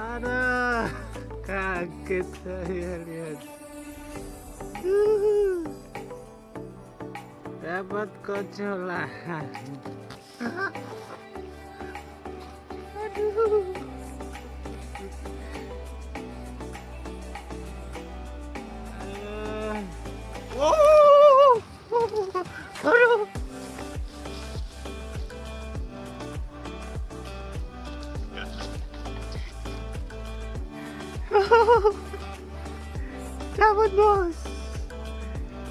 Aduh, kaget saya lihat. Dapat kocolan. Dapat bos.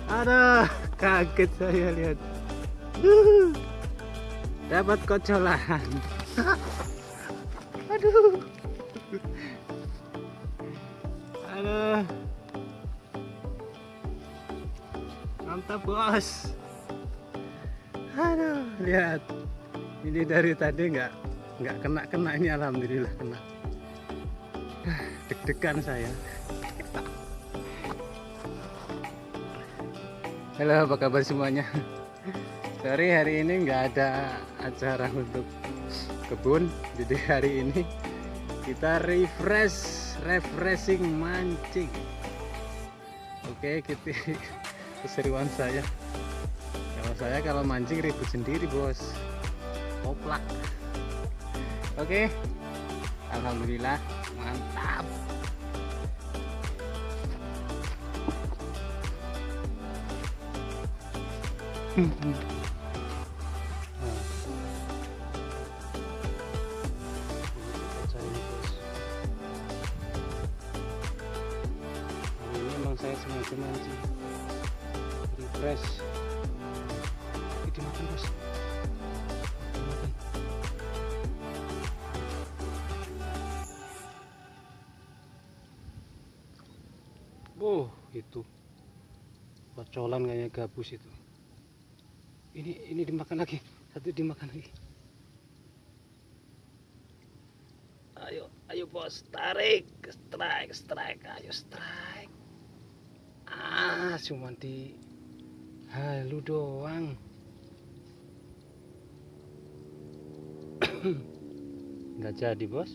Aduh, kaget saya lihat. Dapat kocolan. Aduh. Aduh. Mantap bos. Aduh, lihat. Ini dari tadi nggak nggak kena kena ini alhamdulillah kena. Deg-degan saya. Halo, apa kabar semuanya? Sorry hari ini nggak ada acara untuk kebun, jadi hari ini kita refresh, refreshing mancing. Oke, kita keseruan saya. Kalau saya kalau mancing ribut sendiri bos, koplak. Oke, alhamdulillah mantap. ini memang saya sengaja mancing refresh oh itu kocolan kayaknya gabus itu. Ini ini dimakan lagi. Satu dimakan lagi. Ayo ayo bos. Tarik. Strike strike. Ayo strike. Ah cuma di halu doang. Nggak jadi bos